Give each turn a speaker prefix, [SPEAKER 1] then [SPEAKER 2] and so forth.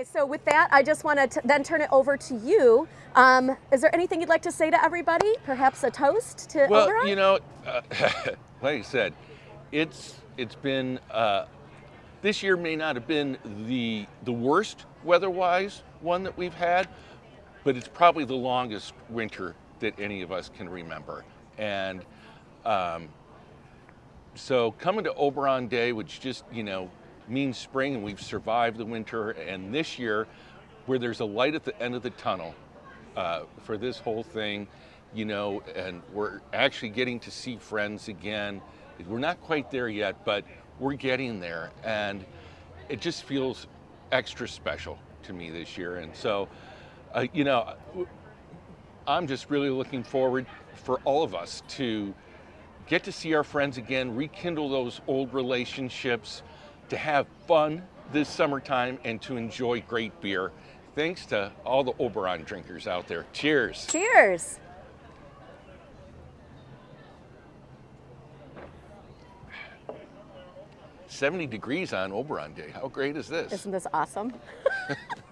[SPEAKER 1] Okay, so with that, I just want to then turn it over to you. Um, is there anything you'd like to say to everybody? Perhaps a toast to
[SPEAKER 2] Well,
[SPEAKER 1] Oberon?
[SPEAKER 2] you know, uh, like I said, it's it's been uh, this year may not have been the the worst weather-wise one that we've had, but it's probably the longest winter that any of us can remember. And um, so coming to Oberon Day, which just you know means spring, and we've survived the winter, and this year, where there's a light at the end of the tunnel uh, for this whole thing, you know, and we're actually getting to see friends again. We're not quite there yet, but we're getting there, and it just feels extra special to me this year. And so, uh, you know, I'm just really looking forward for all of us to get to see our friends again, rekindle those old relationships, to have fun this summertime, and to enjoy great beer. Thanks to all the Oberon drinkers out there. Cheers.
[SPEAKER 1] Cheers.
[SPEAKER 2] Seventy degrees on Oberon Day. How great is this?
[SPEAKER 1] Isn't this awesome?